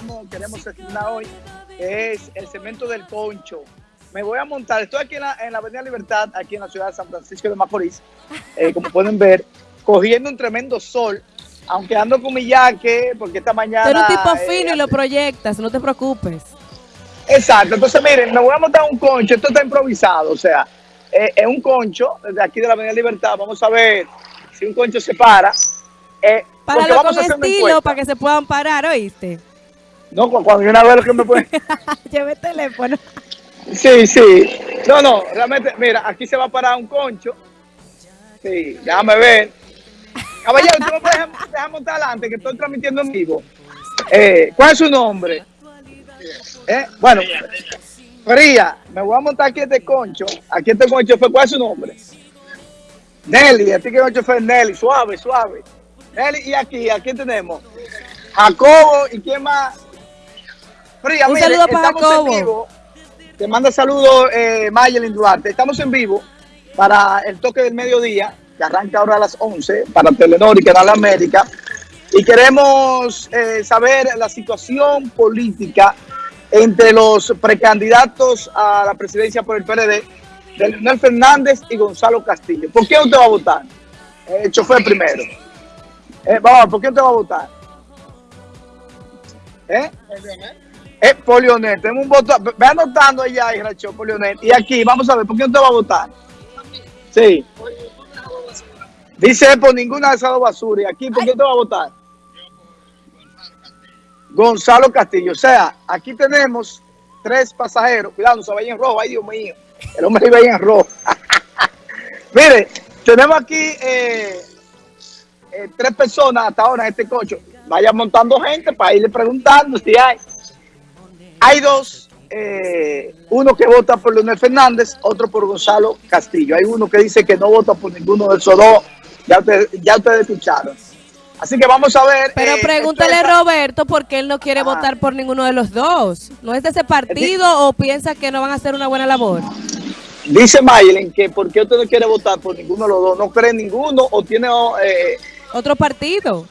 estamos, queremos estrenar hoy es el cemento del concho. Me voy a montar, estoy aquí en la, en la Avenida Libertad, aquí en la ciudad de San Francisco de Macorís, eh, como pueden ver, cogiendo un tremendo sol, aunque ando con mi yaque, porque esta mañana... Eres un tipo eh, fino y lo proyectas, no te preocupes. Exacto, entonces miren, me voy a montar un concho, esto está improvisado, o sea, eh, es un concho desde aquí de la Avenida Libertad, vamos a ver si un concho se para. Eh, vamos con a hacer una estilo encuesta. para que se puedan parar, ¿oíste? No, cu- cuando yo una vez lo que me puede... Lleve el teléfono. Sí, sí. No, no, realmente, mira, aquí se va a parar un concho. Sí, déjame ver. Caballero, tú me puedes dejar- montar adelante, que estoy transmitiendo en vivo. Eh, ¿Cuál es su nombre? Eh, Bueno, Fría, me voy a montar aquí este concho. Aquí este concho fue, ¿cuál es su nombre? Nelly, este que concho fue Nelly, suave, suave. Nelly, y aquí, aquí tenemos Jacobo, ¿y quién más? Fría, Un mire, saludo para estamos Jacobo. en vivo. Te manda saludos eh, Mayelin Duarte. Estamos en vivo para el toque del mediodía, que arranca ahora a las 11, para Telenor y Canal América. Y queremos eh, saber la situación política entre los precandidatos a la presidencia por el PRD, de Leonel Fernández y Gonzalo Castillo. ¿Por qué usted va a votar? Eh, El chofer primero. Eh, vamos, ¿por qué usted va a votar? ¿Eh? Es por Leonel. Tenemos un voto. Ve anotando allá, Iracho, por Leonel. Y aquí, vamos a ver, ¿por qué usted va a votar? Sí. Dice por ninguna de esas dos basuras. Y aquí, ¿por qué usted va a votar? Gonzalo Castillo. O sea, aquí tenemos tres pasajeros. Cuidado, no se vayan en rojo. Ay, Dios mío. El hombre iba en rojo. Mire, tenemos aquí eh, eh, tres personas hasta ahora en este coche. Vayan montando gente para irle preguntando si hay. Hay dos. eh, uno que vota por Leonel Fernández, otro por Gonzalo Castillo. Hay uno que dice que no vota por ninguno de esos dos. Ya ustedes, ya ustedes escucharon. Así que vamos a ver. Pero eh, pregúntale a Roberto por qué él no quiere Ah. votar por ninguno de los dos. ¿No es de ese partido o piensa que no van a hacer una buena labor? Dice Maylen que por qué usted no quiere votar por ninguno de los dos, no cree ninguno o tiene eh, ¿Otro partido?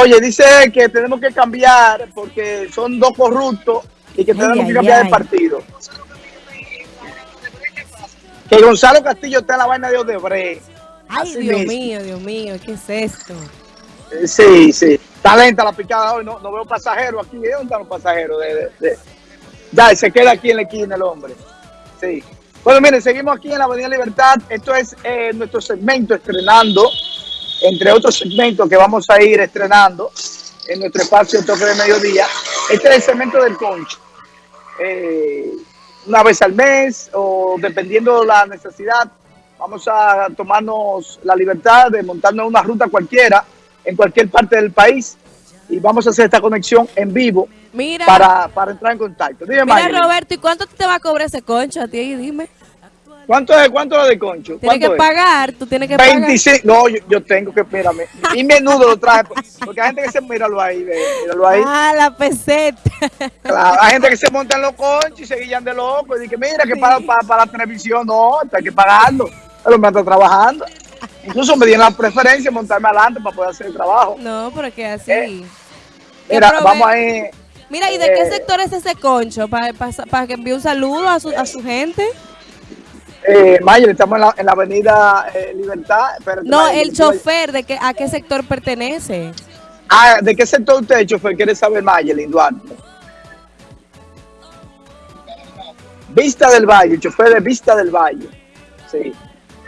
Oye, dice que tenemos que cambiar porque son dos corruptos y que tenemos ay, que cambiar ay. de partido. Que Gonzalo Castillo está en la vaina de Odebrecht. Ay, Así Dios mismo. mío, Dios mío, ¿qué es esto? Eh, Sí, sí. Está lenta la picada hoy. No, no veo pasajeros aquí. ¿De dónde están los pasajeros? De, de- de- Ya, se queda aquí en la esquina el hombre. Sí. Bueno, miren, seguimos aquí en la Avenida Libertad. Esto es eh, nuestro segmento estrenando, entre otros segmentos que vamos a ir estrenando en nuestro espacio Toque de Mediodía. Este es el segmento del concho. Eh, una vez al mes o dependiendo de la necesidad, vamos a tomarnos la libertad de montarnos una ruta cualquiera en cualquier parte del país y vamos a hacer esta conexión en vivo Mira, para, para entrar en contacto. Dime, mira Mayelin, Roberto, ¿y cuánto te va a cobrar ese concho a ti? Dime. ¿Cuánto es, cuánto es de concho? Tienes que pagar, tú tienes que pagar. 25, no, yo, yo tengo que, espérame, y menudo lo traje, porque hay gente que se, míralo ahí, ve, míralo ahí, Ah, la peseta. Claro, hay gente que se monta en los conchos y se guillan de loco y dice, mira, que para, para, para la televisión, no, hay que pagarlo, el hombre está trabajando, incluso me dieron la preferencia de montarme adelante para poder hacer el trabajo, No, pero que así. Eh, ¿Qué mira, prove- vamos ahí, Mira, ¿y de qué eh, sector es ese concho? Para que envíe un saludo a su, a su gente. Eh, Mayer, estamos en la, en la avenida eh, Libertad, espérate, No, Mayer, el chofer, ¿de qué, ¿a qué sector pertenece? Ah, ¿de qué sector usted, chofer, quiere saber Mayelin Duarte? Vista del Valle, chofer de Vista del Valle, sí.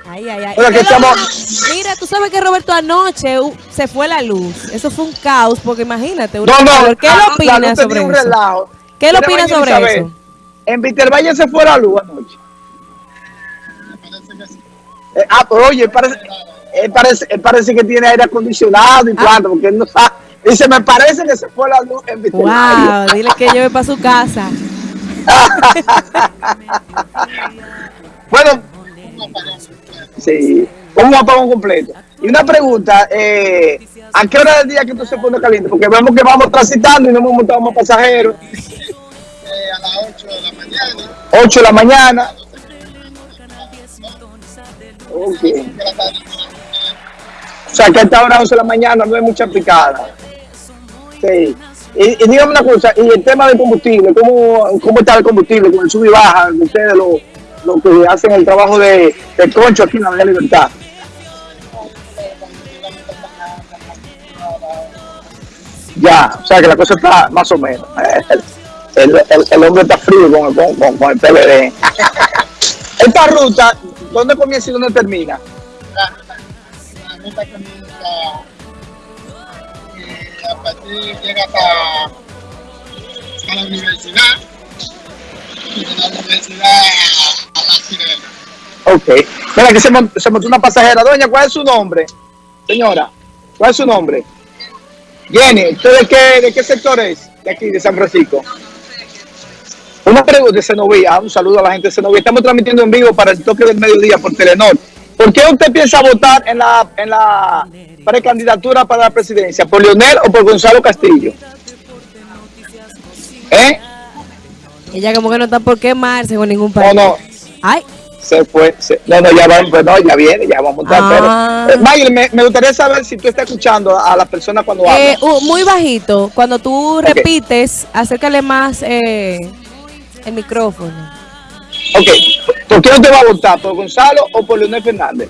Ay, ay, ay. Bueno, ¿Y que es estamos- que- Mira, tú sabes que Roberto anoche se fue la luz. Eso fue un caos, porque imagínate. una No, no, calor. ¿Qué ah, opinas sobre un eso? relajo. ¿Qué Mira, opinas sobre eso? En Vitervalle se fue la luz anoche. Eh, ah, pero oye, él parece, él parece, él parece que tiene aire acondicionado Ah. y cuánto, porque él no sabe. Dice, me parece que se fue la luz en. Wow, dile que lleve para su casa. Bueno, sí, un apagón completo. Y una pregunta, eh, ¿a qué hora del día que tú se pone caliente? Porque vemos que vamos transitando y no hemos montado más pasajeros. a las 8 de la mañana. 8 de la mañana. O sea, que a esta hora 11 de la mañana no hay mucha picada. Sí. Y, y dígame una cosa, y el tema del combustible, ¿cómo, cómo está el combustible con el sub y baja? Ustedes lo, lo que hacen el trabajo de, de concho aquí en la Avenida Libertad. Ya, o sea que la cosa está más o menos. El, el- el hombre está frío con, con- con el PLD. Esta ruta, ¿dónde comienza y dónde termina? La, ruta comienza eh, a partir llega hasta, la universidad y de la universidad a la sirena. Ok. Mira, que se, mon- se montó una pasajera. Doña, ¿cuál es su nombre? Señora, ¿cuál es su nombre? Jenny, ¿usted de qué, de qué sector es? De aquí, de San Francisco. Una pregunta de Senovía. Un saludo a la gente de Senovía. Estamos transmitiendo en vivo para el toque del mediodía por Telenor. ¿Por qué usted piensa votar en la, en la precandidatura para la presidencia? ¿Por Leonel o por Gonzalo Castillo? ¿Eh? Ella como que no está por quemarse con ningún No, país. no. Ay, Se fue. se- no, no, ya va, pues no, ya viene, ya vamos a montar. Ah. Pero, eh, me, me gustaría saber si tú estás escuchando a, las personas cuando eh, hablan. uh, muy bajito. Cuando tú repites, acércale más eh, el micrófono. Ok, ¿por qué no te va a votar? ¿Por Gonzalo o por Leonel Fernández?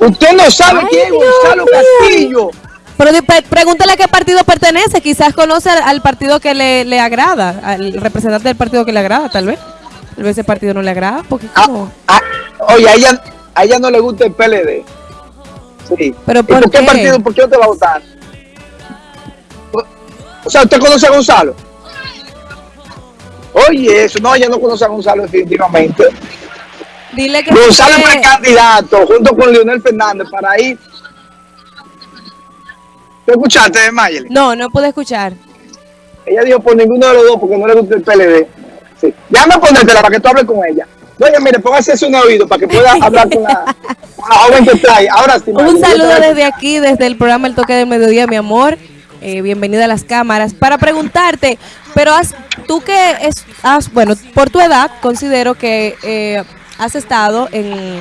Usted no sabe Ay, quién es Gonzalo. Castillo. Pero pregúntale a qué partido pertenece. Quizás conoce al, al partido que le, le agrada, al representante del partido que le agrada, tal vez. Tal vez ese partido no le agrada, porque Ah, como... ah, oye, a ella, a ella no le gusta el PLD. Sí. ¿Pero ¿Y por qué qué? partido? ¿Por qué no te va a votar? O sea, ¿usted conoce a Gonzalo? Oye, eso, no, ella no conoce a Gonzalo definitivamente. Dile que... Gonzalo es precandidato junto con Leonel Fernández para ir. ¿Tú escuchaste, Mayeli? No, no pude escuchar. Ella dijo por ninguno de los dos porque no le gusta el PLD. Sí. Déjame ponértela para que tú hables con ella. Oye, mire, póngase eso en el oído para que pueda hablar con la, con la joven que. Ahora sí, Mayeli, Un te saludo desde aquí, desde el programa El Toque del Mediodía, mi amor. Eh, bienvenida a las cámaras. Para preguntarte, pero has, tú que es, has, bueno, por tu edad, considero que eh, has estado en,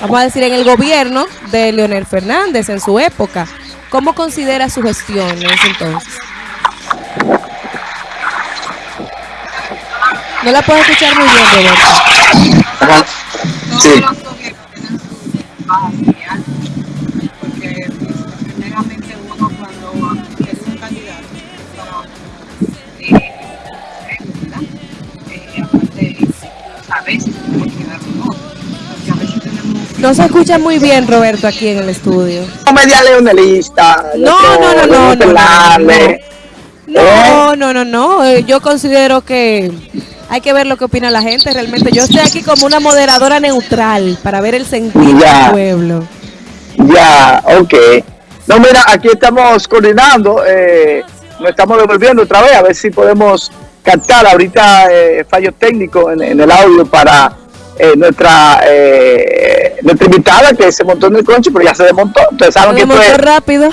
vamos a decir, en el gobierno de Leonel Fernández en su época. ¿Cómo consideras su gestión en ese entonces? No la puedo escuchar muy bien, Roberto. Sí. No se escucha muy bien, Roberto, aquí en el estudio. Media leonelista. No, no, no, no, no, no, Fernández. No, no, no, eh, Yo considero que hay que ver lo que opina la gente. Realmente yo estoy aquí como una moderadora neutral para ver el sentir Ya. del pueblo. Ya, ok. No, mira, aquí estamos coordinando, eh, nos estamos devolviendo otra vez, a ver si podemos captar ahorita eh, fallos técnicos en, en el audio para eh, nuestra eh, nuestra invitada que se montó en el conche, pero ya se desmontó. Ustedes saben que es, rápido.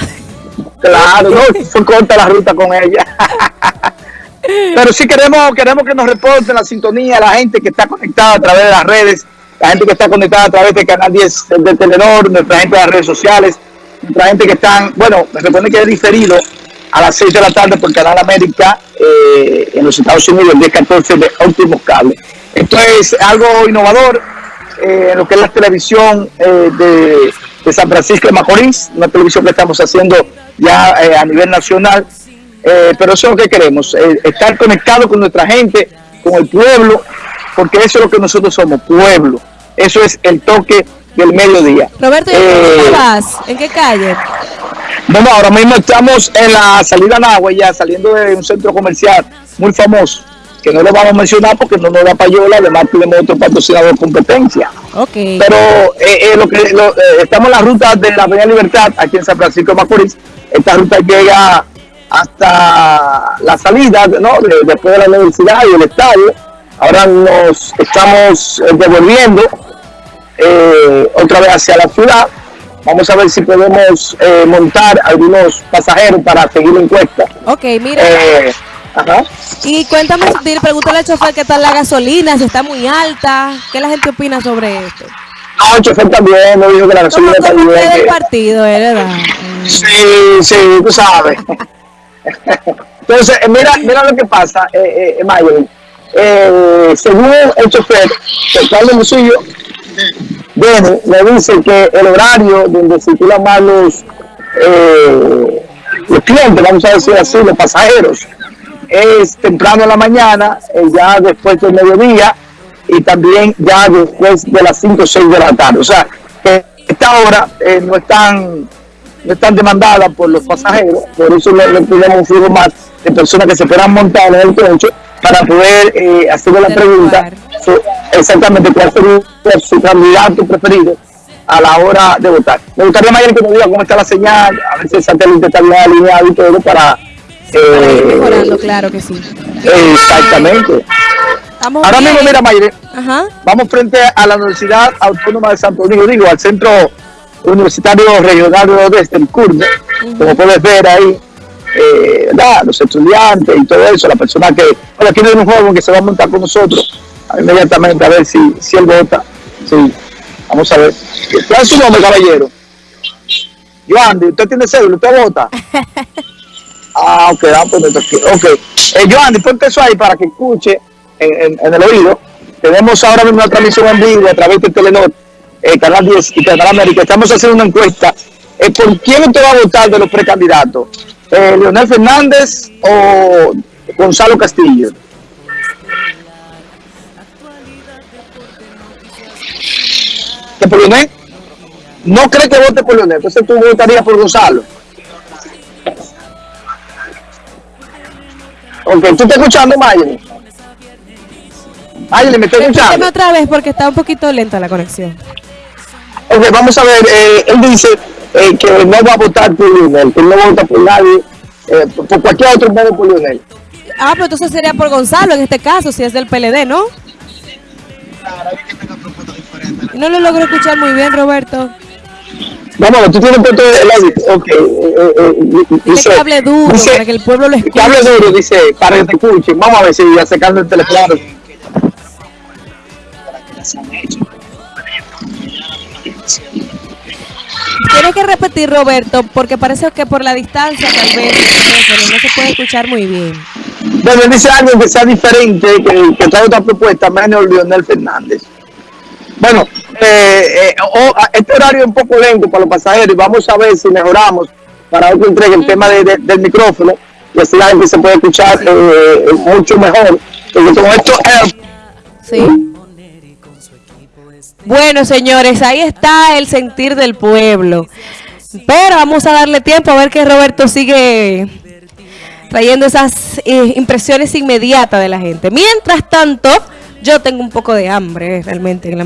claro, no, fue corta la ruta con ella. Pero sí queremos, queremos que nos reporten la sintonía, la gente que está conectada a través de las redes, la gente que está conectada a través del canal 10 de Telenor, nuestra gente de las redes sociales, nuestra gente que están, bueno, me supone que es diferido a las 6 de la tarde por Canal América eh, en los Estados Unidos, el 10-14 de Óptimos Cable. Esto es algo innovador eh, en lo que es la televisión eh, de, de San Francisco de Macorís, una televisión que estamos haciendo ya a nivel nacional. Pero eso es lo que queremos, estar conectado con nuestra gente, con el pueblo, porque eso es lo que nosotros somos, pueblo. Eso es el toque del mediodía. Roberto, ¿y en dónde vas? ¿En qué calle? Bueno, ahora mismo estamos en la salida Nahua, ya saliendo de un centro comercial muy famoso, que no lo vamos a mencionar porque no nos da payola, además tenemos otro patrocinador de competencia. Ok. Pero eh, eh, lo que lo- eh, estamos en la ruta de la Avenida Libertad, aquí en San Francisco de Macorís. Esta ruta llega hasta la salida, ¿no? De- después de la universidad y el estadio. Ahora nos estamos devolviendo otra vez hacia la ciudad. Vamos a ver si podemos eh, montar algunos pasajeros para seguir la encuesta. Ok, mira. Eh, ajá. Y cuéntame, pregúntale al chofer qué tal la gasolina, si está muy alta. ¿Qué la gente opina sobre esto? No, el chofer también, no dijo que la gasolina está bien. usted del partido, ¿eh? ¿verdad? Sí, sí, tú sabes. Entonces, eh, mira, mira lo que pasa, eh, eh, Mayer. Eh, según el chofer, el Carlos Musillo, viene, me dice que el horario donde circulan más los, eh, los clientes, vamos a decir así, los pasajeros, es temprano en la mañana, eh, ya después del mediodía y también ya después de las 5 o 6 de la tarde. O sea, que esta hora eh, no están no están demandadas por los pasajeros, por eso le, le tenemos un flujo más de personas que se puedan montar en el coche para poder hacerle la pregunta exactamente cuál sería su candidato preferido a la hora de votar. Me gustaría, Mayer, que me diga cómo está la señal, a ver si el satélite está bien alineado y todo para... Eh, mejorando, claro que sí. Exactamente. Estamos Ahora bien. mismo, mira, Mayer, Ajá. Vamos frente a la Universidad Autónoma de Santo Domingo, digo, al Centro Universitario Regional de Odeste, el CURNE, como puedes ver ahí, eh, los estudiantes y todo eso, la persona que, bueno, aquí hay un joven que se va a montar con nosotros inmediatamente a ver si, si él vota. Sí, vamos a ver. ¿Cuál es su nombre, caballero? Joandy, ¿usted tiene cédula? ¿Usted vota? Ah, ok, ah, pues toqué. Ok. Eh, Joandy, ponte eso ahí para que escuche en, en- en el oído. Tenemos ahora mismo una transmisión en vivo a través de Telenor, eh, Canal 10 y Canal América. Estamos haciendo una encuesta. Eh, ¿Por quién usted va a votar de los precandidatos? Eh, ¿Leonel Fernández o Gonzalo Castillo? ¿Que por Leonel? No cree que vote por Leonel, entonces tú votarías por Gonzalo. Ok, ¿tú estás escuchando, Mayeli? Mayeli, ¿me estás escuchando? otra vez porque está un poquito lenta la conexión. Ok, vamos a ver, eh, él dice eh, que no va a votar por Leonel, que no va a votar por nadie, eh, por, por cualquier otro modo por Leonel. Ah, pero entonces sería por Gonzalo en este caso, si es del PLD, ¿no? No lo logro escuchar muy bien, Roberto. Vamos tú tienes puesto el audio. Ok, eh, eh, eh, dice, que hable duro dice- para que el pueblo lo que escuche. hable duro, dice, para que te escuchen. Vamos a ver si acercando el teléfono. Tienes que repetir, Roberto, porque parece que por la distancia tal vez pero no se puede escuchar muy bien. Bueno, dice algo que sea diferente, que, que otra propuesta, menos Leonel Fernández. Bueno, eh, eh, o- a- este horario es un poco lento para los pasajeros y vamos a ver si mejoramos para otro entrega el tema de- de- del micrófono y así la gente se puede escuchar eh, mucho mejor. Porque como esto es Sí. Bueno, señores, ahí está el sentir del pueblo. Pero vamos a darle tiempo a ver que Roberto sigue trayendo esas eh, impresiones inmediatas de la gente. Mientras tanto, yo tengo un poco de hambre eh, realmente en la mañana.